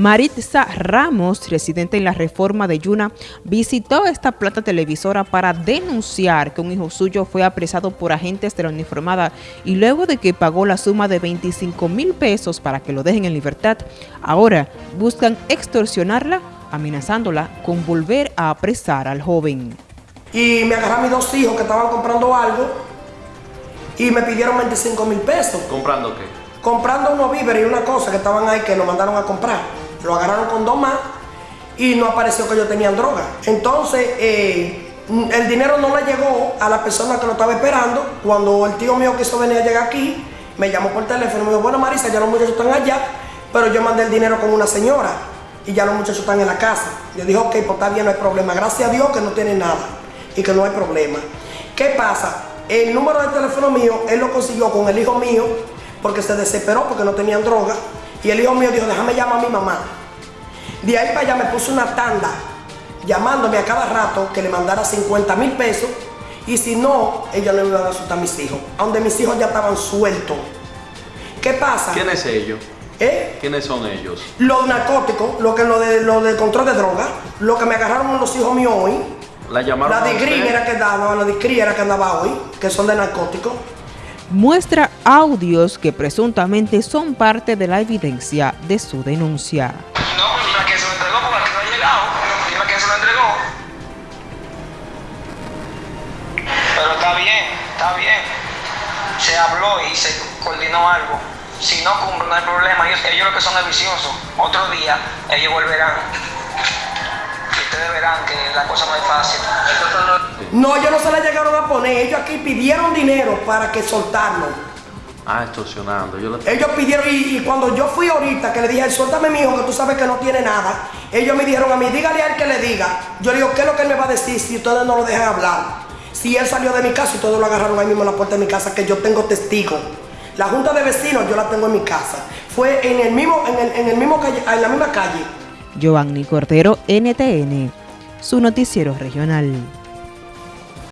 Maritza Ramos, residente en la reforma de Yuna, visitó esta plata televisora para denunciar que un hijo suyo fue apresado por agentes de la uniformada y luego de que pagó la suma de 25 mil pesos para que lo dejen en libertad, ahora buscan extorsionarla, amenazándola con volver a apresar al joven. Y me agarraron mis dos hijos que estaban comprando algo y me pidieron 25 mil pesos. ¿Comprando qué? Comprando unos víveres y una cosa que estaban ahí que nos mandaron a comprar lo agarraron con dos más y no apareció que ellos tenían droga. Entonces, eh, el dinero no le llegó a la persona que lo estaba esperando. Cuando el tío mío quiso venir a llegar aquí, me llamó por teléfono y me dijo, bueno Marisa, ya los muchachos están allá, pero yo mandé el dinero con una señora y ya los muchachos están en la casa. Yo dije, ok, pues está bien, no hay problema. Gracias a Dios que no tiene nada y que no hay problema. ¿Qué pasa? El número de teléfono mío, él lo consiguió con el hijo mío porque se desesperó porque no tenían droga y el hijo mío dijo, déjame llamar a mi mamá. De ahí para allá me puso una tanda llamándome a cada rato que le mandara 50 mil pesos y si no, ella no me iba a asustar a mis hijos, donde mis hijos ya estaban sueltos. ¿Qué pasa? ¿Quién es ellos? ¿Eh? ¿Quiénes son ellos? Los narcóticos, lo que lo de lo del control de droga, lo que me agarraron los hijos míos hoy. La llamaron. La de era que daba, la de era que andaba hoy, que son de narcóticos muestra audios que presuntamente son parte de la evidencia de su denuncia. No, pues dime quién se lo entregó porque no ha llegado. Dime quién se lo entregó. Pero está bien, está bien. Se habló y se coordinó algo. Si no cumple, no hay problema. Ellos, ellos lo que son es viciosos. Otro día, ellos volverán ustedes verán que la cosa no es fácil. No, ellos no se la llegaron a poner. Ellos aquí pidieron dinero para que soltarlo. Ah, extorsionando. Ellos pidieron, y, cuando yo fui ahorita, que le dije, suéltame mi hijo, que tú sabes que no tiene nada, ellos me dijeron a mí, dígale a él que le diga. Yo le digo, ¿qué es lo que él me va a decir si ustedes no lo dejan hablar? Si él salió de mi casa y todos lo agarraron ahí mismo en la puerta de mi casa, que yo tengo testigo. La junta de vecinos yo la tengo en mi casa. Fue en el mismo, en el, en el mismo calle, en la misma calle Giovanni Cordero, NTN, su noticiero regional.